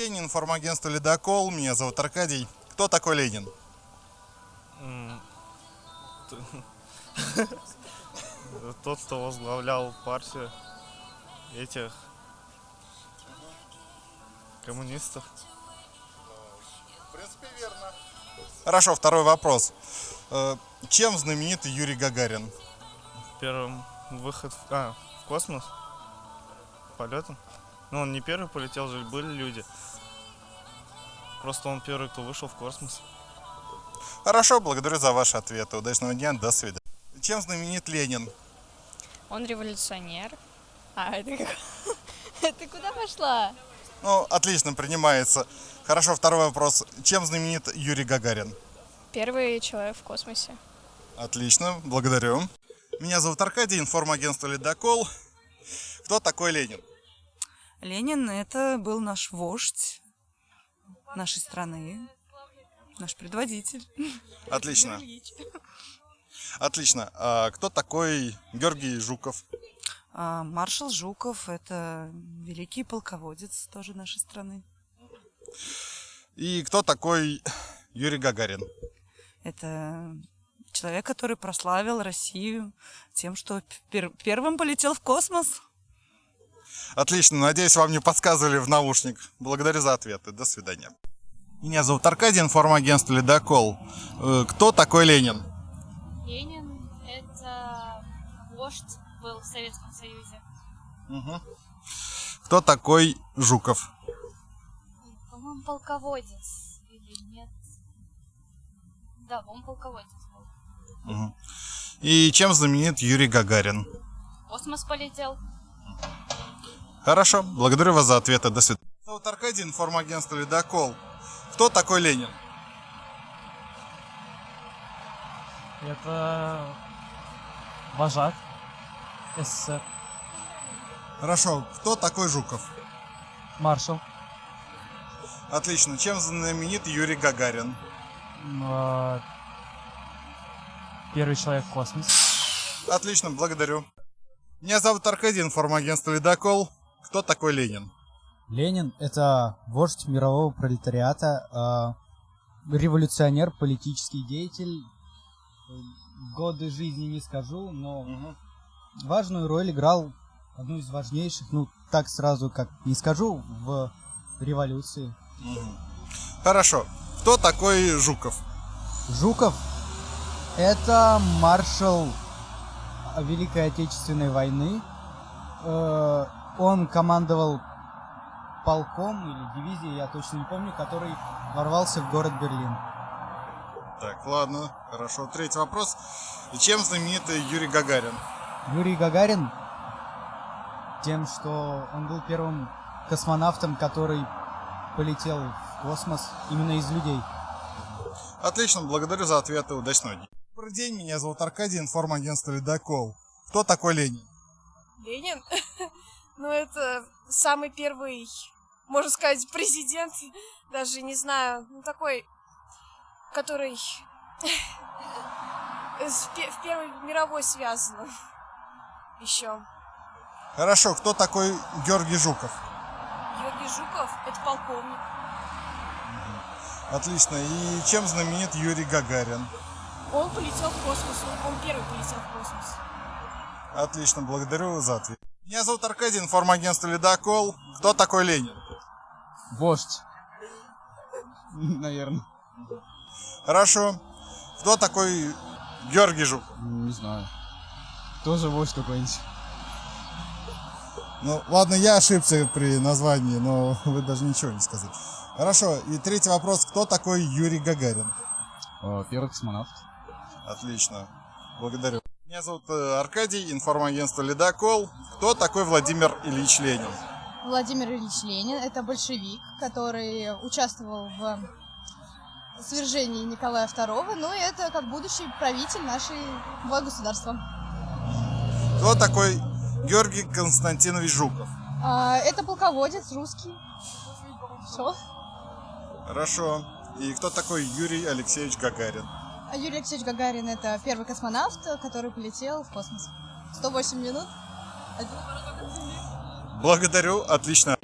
День, информагентство «Ледокол». Меня зовут Аркадий. Кто такой Ленин? Тот, кто возглавлял партию этих коммунистов. В принципе, верно. Хорошо, второй вопрос. Э, Чем знаменит Юрий Гагарин? Первым выход в, а, в космос полетом. Ну, он не первый полетел же, были люди. Просто он первый, кто вышел в космос. Хорошо, благодарю за ваши ответы. Удачного дня, до свидания. Чем знаменит Ленин? Он революционер. А, это как... Ты куда пошла? Ну, отлично, принимается. Хорошо, второй вопрос. Чем знаменит Юрий Гагарин? Первый человек в космосе. Отлично, благодарю. Меня зовут Аркадий, информагентство «Ледокол». Кто такой Ленин? Ленин – это был наш вождь нашей страны, наш предводитель. Отлично. Отлично. А кто такой Георгий Жуков? А маршал Жуков – это великий полководец тоже нашей страны. И кто такой Юрий Гагарин? Это человек, который прославил Россию тем, что пер- первым полетел в космос. Отлично, надеюсь, вам не подсказывали в наушник. Благодарю за ответы. До свидания. Меня зовут Аркадий, информагентство «Ледокол». Э, Кто такой Ленин? Ленин – это вождь был в Советском Союзе. Мгм. Кто такой Жуков? По-моему, полководец или нет? Да, по-моему, полководец был. Мгм. И чем знаменит Юрий Гагарин? В космос полетел. Хорошо, благодарю вас за ответы. До свидания. Меня зовут Аркадий, информагентство «Ледокол». Кто такой Ленин? Это вожак СССР, Хорошо, кто такой Жуков? маршал, Отлично, чем знаменит Юрий Гагарин? э, первый человек в космос. Отлично, благодарю. Меня зовут Аркадий, информагентство «Ледокол». Кто такой Ленин? Ленин — это вождь мирового пролетариата, э, революционер, политический деятель. Годы жизни не скажу, но важную роль играл, одну из важнейших, ну так сразу как не скажу, в революции. Хорошо. Кто такой Жуков? Жуков — это маршал Великой Отечественной войны. Э, Он командовал полком или дивизией, я точно не помню, который ворвался в город Берлин. Так, ладно, хорошо. Третий вопрос. Чем знаменит Юрий Гагарин? Юрий Гагарин тем, что он был первым космонавтом, который полетел в космос именно из людей. Отлично, благодарю за ответы. Удачного дня. Добрый день, меня зовут Аркадий, информагентство «Ледокол». Кто такой Ленин? Ленин? Ну, это самый первый, можно сказать, президент, даже не знаю, ну, такой, который в Первой мировой связан еще. Хорошо, кто такой Георгий Жуков? Георгий Жуков – это полковник. Отлично. И чем знаменит Юрий Гагарин? Он полетел в космос, он, он первый полетел в космос. Отлично, благодарю за ответ. Меня зовут Аркадий, информагентство «Ледокол». Кто такой Ленин? Вождь. Наверное. Хорошо. Кто такой Георгий Жуков? Не знаю. Тоже вождь какой-нибудь. Ну, ладно, я ошибся при названии, но вы даже ничего не сказали. Хорошо, и третий вопрос. Кто такой Юрий Гагарин? Первый космонавт. Отлично, благодарю. Меня зовут э, Аркадий, информагентство «Ледокол». Кто такой Владимир Ильич Ленин? Владимир Ильич Ленин – это большевик, который участвовал в свержении Николая II, ну и это как будущий правитель нашего государства. Кто такой Георгий Константинович Жуков? А, это полководец русский. Все. Хорошо. И кто такой Юрий Алексеевич Гагарин? А Юрий Алексеевич Гагарин – это первый космонавт, который полетел в космос. 108 минут. Благодарю, отлично.